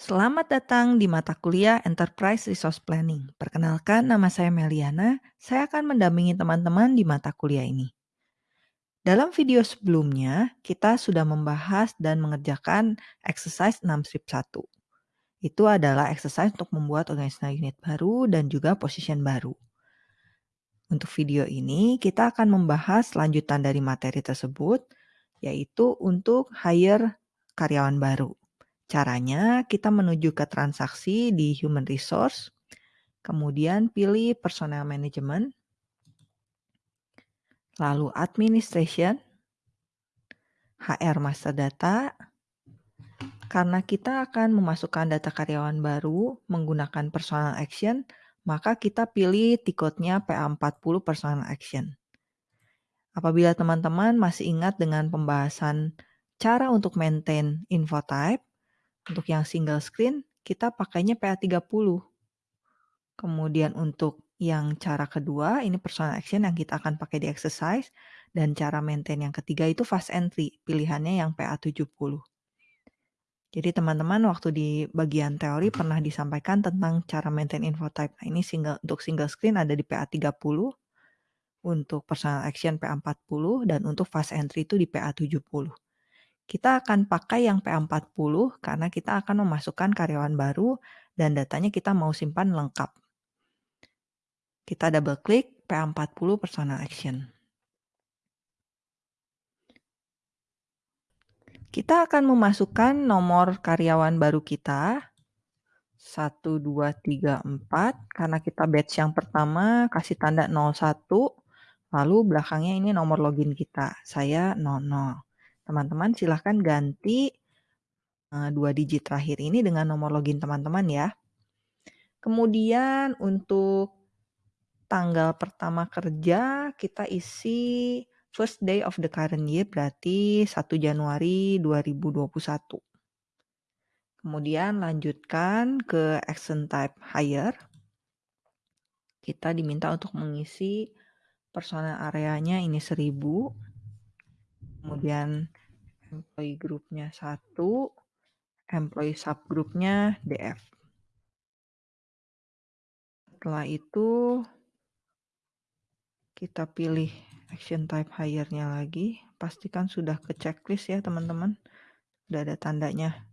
Selamat datang di mata kuliah Enterprise Resource Planning. Perkenalkan, nama saya Meliana. Saya akan mendampingi teman-teman di mata kuliah ini. Dalam video sebelumnya, kita sudah membahas dan mengerjakan exercise 6 strip 1. Itu adalah exercise untuk membuat organizational unit baru dan juga position baru. Untuk video ini, kita akan membahas lanjutan dari materi tersebut, yaitu untuk hire karyawan baru. Caranya kita menuju ke transaksi di human resource, kemudian pilih personal management, lalu administration, HR master data. Karena kita akan memasukkan data karyawan baru menggunakan personal action, maka kita pilih tiketnya PA40 personal action. Apabila teman-teman masih ingat dengan pembahasan cara untuk maintain info type, untuk yang single screen, kita pakainya PA30. Kemudian untuk yang cara kedua, ini personal action yang kita akan pakai di exercise. Dan cara maintain yang ketiga itu fast entry, pilihannya yang PA70. Jadi teman-teman waktu di bagian teori pernah disampaikan tentang cara maintain info type. Nah ini single, untuk single screen ada di PA30, untuk personal action PA40, dan untuk fast entry itu di PA70. Kita akan pakai yang PA40 karena kita akan memasukkan karyawan baru dan datanya kita mau simpan lengkap. Kita double klik PA40 personal action. Kita akan memasukkan nomor karyawan baru kita 1, 2, 3, 4 karena kita batch yang pertama kasih tanda 01 lalu belakangnya ini nomor login kita saya 00 Teman-teman silahkan ganti uh, dua digit terakhir ini dengan nomor login teman-teman ya. Kemudian untuk tanggal pertama kerja kita isi first day of the current year berarti 1 Januari 2021. Kemudian lanjutkan ke action type hire. Kita diminta untuk mengisi personal areanya ini 1000. Kemudian employee groupnya satu, employee subgroupnya DF. Setelah itu kita pilih action type hire-nya lagi. Pastikan sudah ke checklist ya teman-teman. Sudah ada tandanya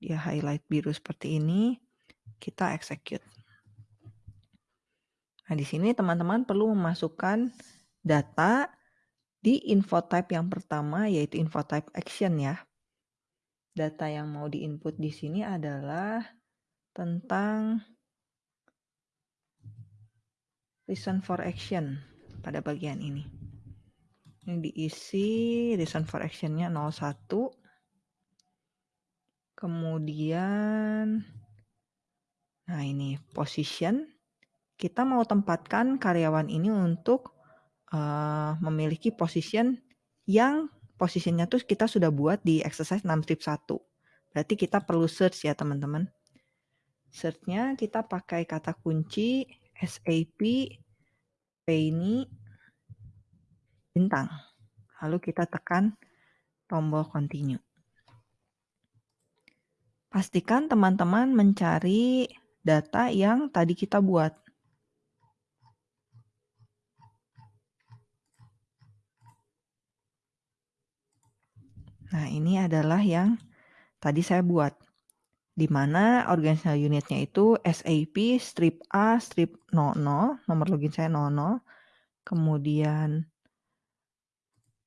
dia highlight biru seperti ini. Kita execute. Nah, di sini teman-teman perlu memasukkan data di info type yang pertama yaitu info type action ya. Data yang mau diinput di sini adalah tentang reason for action pada bagian ini. Ini diisi reason for actionnya 01. Kemudian, nah ini position. Kita mau tempatkan karyawan ini untuk uh, memiliki position yang posisinya tuh kita sudah buat di exercise 6 strip 1. Berarti kita perlu search ya teman-teman. Searchnya kita pakai kata kunci SAP Penny bintang. Lalu kita tekan tombol continue. Pastikan teman-teman mencari data yang tadi kita buat. Nah, ini adalah yang tadi saya buat. Di mana organizational unitnya itu SAP strip A strip 00, nomor login saya 00. Kemudian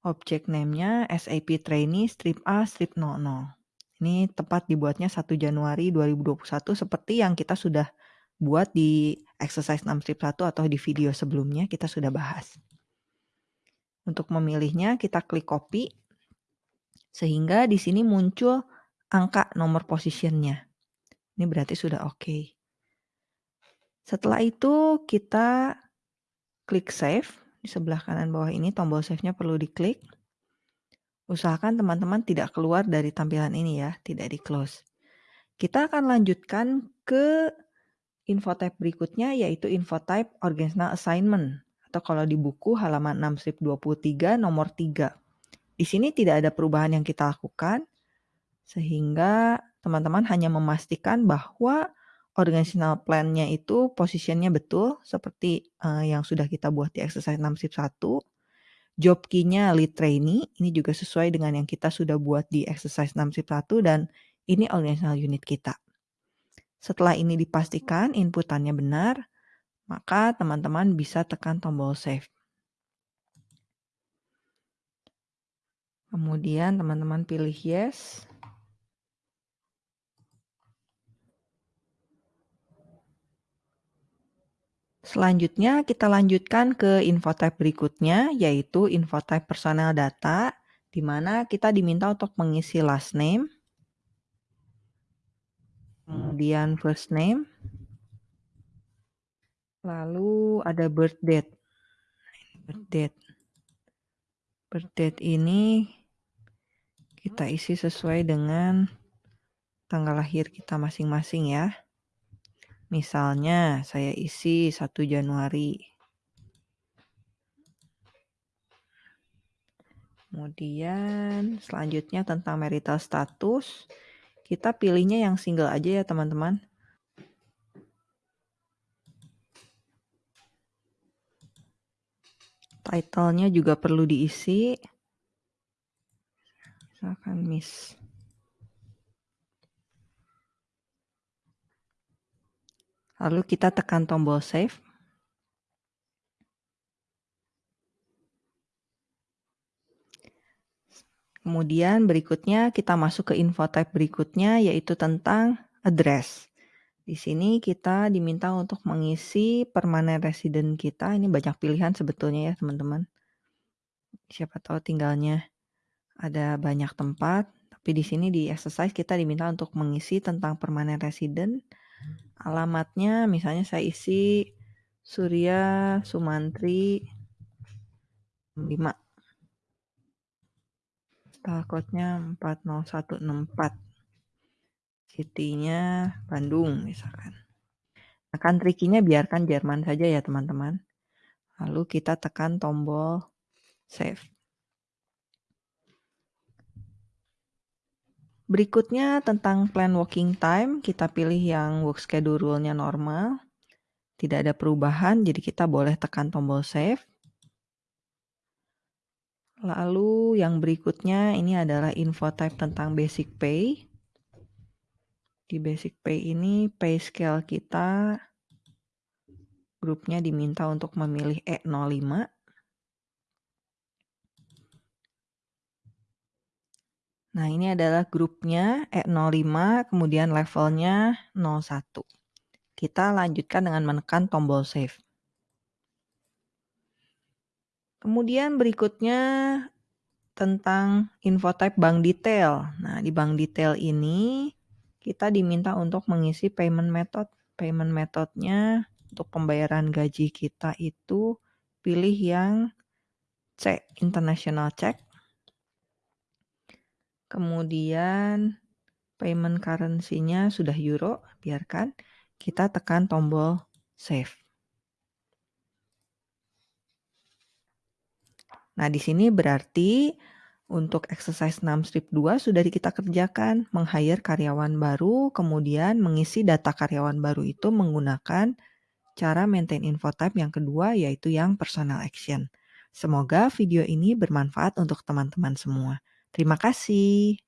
object name-nya SAP trainee strip A strip 00. Ini tepat dibuatnya 1 Januari 2021 seperti yang kita sudah buat di exercise 6 strip 1 atau di video sebelumnya kita sudah bahas. Untuk memilihnya kita klik copy sehingga di sini muncul angka nomor positionnya. Ini berarti sudah oke. Okay. Setelah itu kita klik save. Di sebelah kanan bawah ini tombol save-nya perlu diklik. Usahakan teman-teman tidak keluar dari tampilan ini ya, tidak di close. Kita akan lanjutkan ke info type berikutnya yaitu info type organizational assignment atau kalau di buku halaman 6 23 nomor 3. Di sini tidak ada perubahan yang kita lakukan. Sehingga teman-teman hanya memastikan bahwa organizational plan-nya itu posisinya betul seperti uh, yang sudah kita buat di exercise 6 sip 1. Job key-nya lead trainee, ini juga sesuai dengan yang kita sudah buat di exercise 6 sip 1 dan ini organizational unit kita. Setelah ini dipastikan inputannya benar, maka teman-teman bisa tekan tombol save. Kemudian teman-teman pilih yes. Selanjutnya kita lanjutkan ke info type berikutnya yaitu info type personal data di mana kita diminta untuk mengisi last name, kemudian first name, lalu ada birth date. Birth date. Birth date ini kita isi sesuai dengan tanggal lahir kita masing-masing ya. Misalnya saya isi 1 Januari. Kemudian selanjutnya tentang marital status. Kita pilihnya yang single aja ya teman-teman. Title-nya juga perlu diisi misalkan miss lalu kita tekan tombol save Kemudian berikutnya kita masuk ke info type berikutnya yaitu tentang address. Di sini kita diminta untuk mengisi permanent resident kita. Ini banyak pilihan sebetulnya ya teman-teman. Siapa tahu tinggalnya ada banyak tempat, tapi di sini di exercise kita diminta untuk mengisi tentang permanent resident. Alamatnya misalnya saya isi Surya Sumantri 5. Starcode-nya 40164. City-nya Bandung misalkan. Nah, country key-nya biarkan Jerman saja ya teman-teman. Lalu kita tekan tombol save. Berikutnya tentang plan working time, kita pilih yang work schedule-nya normal. Tidak ada perubahan, jadi kita boleh tekan tombol save. Lalu yang berikutnya ini adalah info type tentang basic pay. Di basic pay ini pay scale kita grupnya diminta untuk memilih E05 Nah, ini adalah grupnya E05, kemudian levelnya 01. Kita lanjutkan dengan menekan tombol save. Kemudian berikutnya tentang info type bank detail. Nah, di bank detail ini kita diminta untuk mengisi payment method. Payment methodnya untuk pembayaran gaji kita itu pilih yang C, international check. Kemudian payment currency-nya sudah euro, biarkan. Kita tekan tombol save. Nah, di sini berarti untuk exercise 6 strip 2 sudah kita kerjakan, meng-hire karyawan baru, kemudian mengisi data karyawan baru itu menggunakan cara maintain info type yang kedua yaitu yang personal action. Semoga video ini bermanfaat untuk teman-teman semua. Terima kasih.